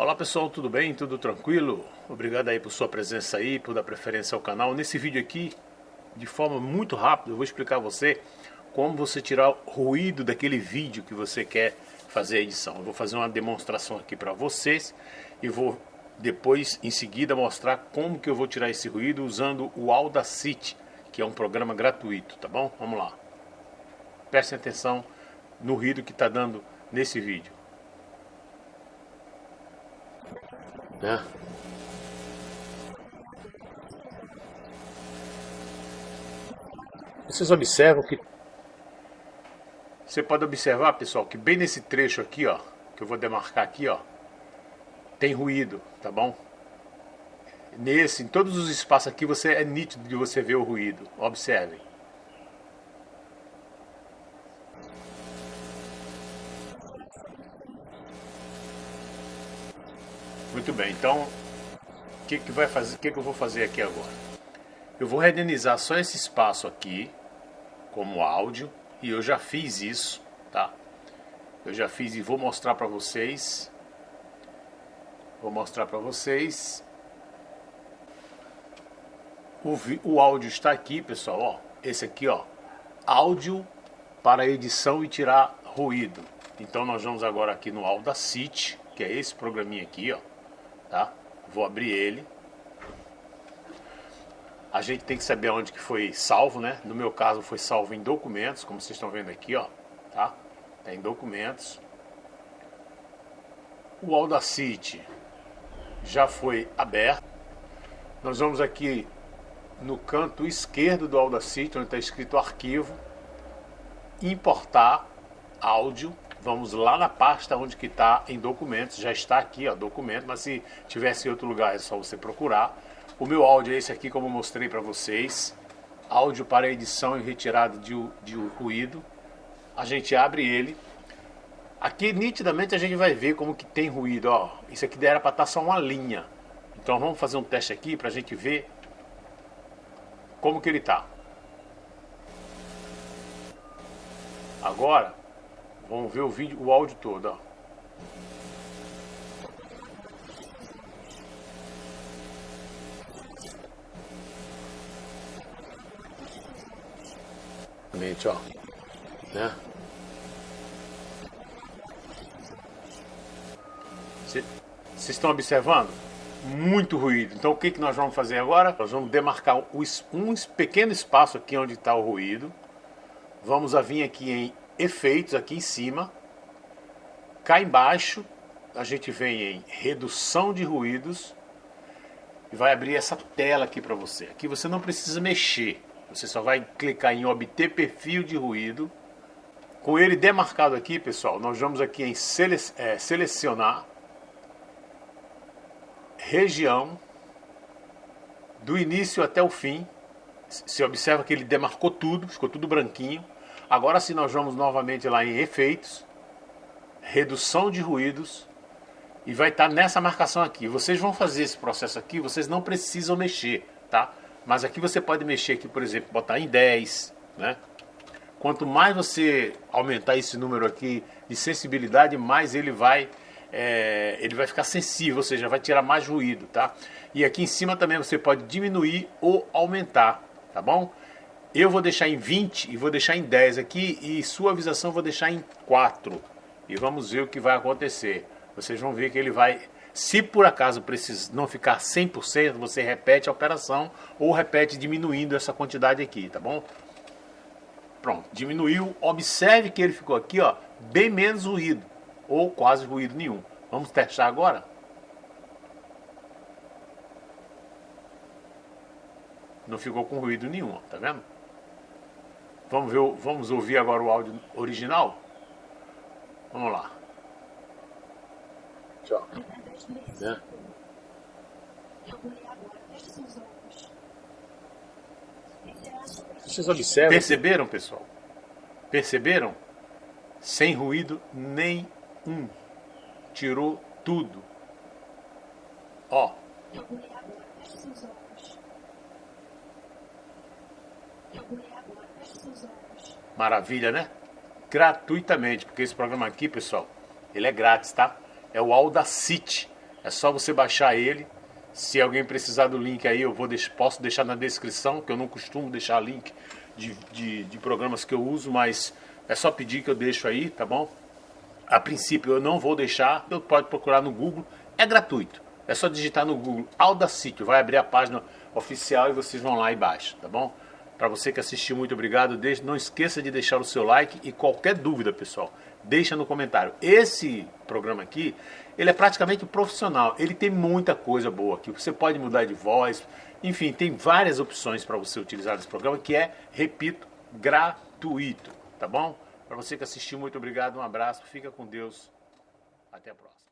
Olá pessoal, tudo bem? Tudo tranquilo? Obrigado aí por sua presença aí, por dar preferência ao canal. Nesse vídeo aqui, de forma muito rápida, eu vou explicar a você como você tirar ruído daquele vídeo que você quer fazer a edição. Eu vou fazer uma demonstração aqui para vocês e vou depois, em seguida, mostrar como que eu vou tirar esse ruído usando o Audacity, que é um programa gratuito, tá bom? Vamos lá. Prestem atenção no ruído que está dando nesse vídeo. Né? Vocês observam que você pode observar, pessoal, que bem nesse trecho aqui, ó, que eu vou demarcar aqui, ó, tem ruído, tá bom? Nesse, em todos os espaços aqui, você é nítido de você ver o ruído. Observem. Muito bem, então o que, que vai fazer? O que, que eu vou fazer aqui agora? Eu vou renderizar só esse espaço aqui como áudio e eu já fiz isso, tá? Eu já fiz e vou mostrar para vocês. Vou mostrar para vocês. O, o áudio está aqui, pessoal, ó. Esse aqui, ó. Áudio para edição e tirar ruído. Então nós vamos agora aqui no Audacity, que é esse programinha aqui, ó tá? Vou abrir ele. A gente tem que saber onde que foi salvo, né? No meu caso foi salvo em documentos, como vocês estão vendo aqui, ó, tá? Tá em documentos. O Audacity já foi aberto. Nós vamos aqui no canto esquerdo do Audacity, onde está escrito arquivo, importar áudio vamos lá na pasta onde que está em documentos, já está aqui, ó, documento, mas se tivesse em outro lugar é só você procurar. O meu áudio é esse aqui, como eu mostrei para vocês, áudio para edição e retirada de, de ruído. A gente abre ele. Aqui nitidamente a gente vai ver como que tem ruído, ó. Isso aqui era para estar tá só uma linha. Então vamos fazer um teste aqui para a gente ver como que ele está. Agora, Vamos ver o vídeo, o áudio todo, ó. Ó, né? Vocês estão observando? Muito ruído. Então o que, que nós vamos fazer agora? Nós vamos demarcar um pequeno espaço aqui onde está o ruído. Vamos vir aqui em efeitos aqui em cima. Cá embaixo a gente vem em redução de ruídos e vai abrir essa tela aqui para você. Aqui você não precisa mexer, você só vai clicar em obter perfil de ruído. Com ele demarcado aqui, pessoal, nós vamos aqui em sele é, selecionar região do início até o fim. Você observa que ele demarcou tudo, ficou tudo branquinho. Agora sim nós vamos novamente lá em efeitos, redução de ruídos e vai estar tá nessa marcação aqui. Vocês vão fazer esse processo aqui, vocês não precisam mexer, tá? Mas aqui você pode mexer aqui, por exemplo, botar em 10, né? Quanto mais você aumentar esse número aqui de sensibilidade, mais ele vai é, ele vai ficar sensível, ou seja, vai tirar mais ruído, tá? E aqui em cima também você pode diminuir ou aumentar, tá bom? Eu vou deixar em 20 e vou deixar em 10 aqui e suavização vou deixar em 4. E vamos ver o que vai acontecer. Vocês vão ver que ele vai... Se por acaso precisa não ficar 100%, você repete a operação ou repete diminuindo essa quantidade aqui, tá bom? Pronto, diminuiu. Observe que ele ficou aqui, ó, bem menos ruído ou quase ruído nenhum. Vamos testar agora? Não ficou com ruído nenhum, ó, tá vendo? Vamos, ver, vamos ouvir agora o áudio original? Vamos lá. Tchau. Né? Vocês observam? Perceberam, pessoal? Perceberam? Sem ruído nenhum. Tirou tudo. Ó. Eu Maravilha, né? Gratuitamente, porque esse programa aqui, pessoal, ele é grátis, tá? É o Audacity. É só você baixar ele. Se alguém precisar do link aí, eu vou posso deixar na descrição, que eu não costumo deixar link de, de, de programas que eu uso, mas é só pedir que eu deixo aí, tá bom? A princípio eu não vou deixar, eu pode procurar no Google, é gratuito. É só digitar no Google Audacity, vai abrir a página oficial e vocês vão lá e baixam, tá bom? Para você que assistiu, muito obrigado. Deixe, não esqueça de deixar o seu like e qualquer dúvida, pessoal, deixa no comentário. Esse programa aqui, ele é praticamente profissional. Ele tem muita coisa boa aqui. Você pode mudar de voz, enfim, tem várias opções para você utilizar esse programa que é, repito, gratuito, tá bom? Para você que assistiu, muito obrigado, um abraço, fica com Deus, até a próxima.